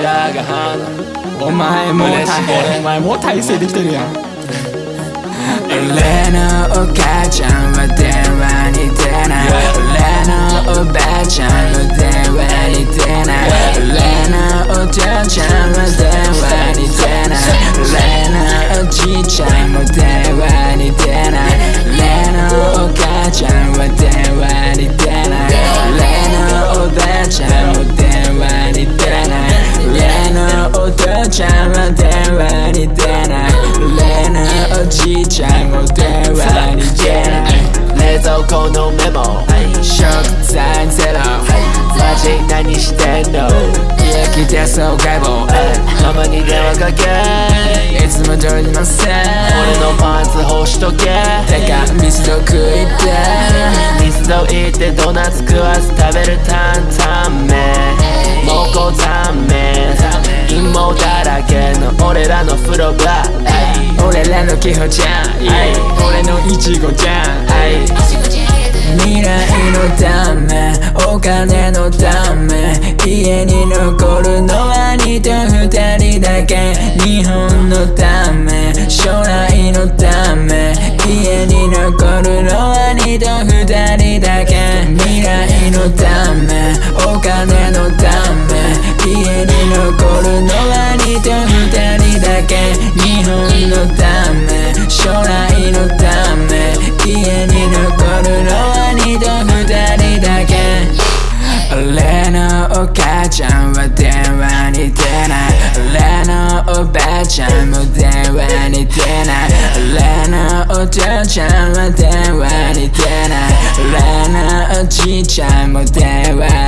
ジャー。がお前もお前もう体勢できてるやん。俺のお母ちゃんは電話に出ない。俺のおばあちゃんも電話に出ない。俺のお父ちゃんは電話に出ない。俺のおじいちゃんも電話に出ない。俺のお母ちゃんは電話に出ない。俺のおばあちゃんも電話のおじいちゃんも電話に出ない。冷蔵庫のメモ。食材ゼロ。マジ何してんの。家来てそう解剖たまに電話かけ。いつも通りのせい俺のパンツ干しとけ。てかミスド食いて。ミスド行ってドーナツ食わず食べる担々麺。蒙古タンメン陰謀だらけの俺らの風呂場。俺らのキホちゃん。俺のイチゴちゃん。未来のためお金のため家に残るのは兄と二人だけ。日本のため将来のため家に残るのは兄と二人だけ。未来のためお金は兄と二人だけ日本のため将来のため家に残るのは兄と二人だけ。俺のお母ちゃんは電話に出ない。俺のおばあちゃんも電話に出ない。俺のお父ちゃんは電話に出ない。俺のおじいちゃんも電話に出ない。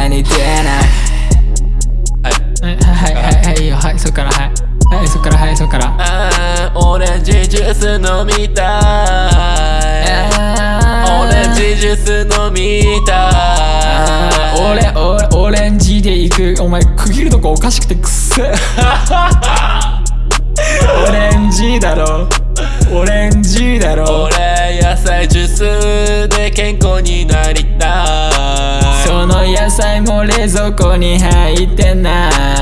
そっからはい。はいそっからはいそっから。あーオレンジジュース飲みたい。オレンジジュース飲みたい。俺俺オレンジで行く。お前区切るとこおかしくてくっせ。オレンジだろ。オレンジだろ。俺野菜ジュースで健康になりたい。その野菜も冷蔵庫に入ってない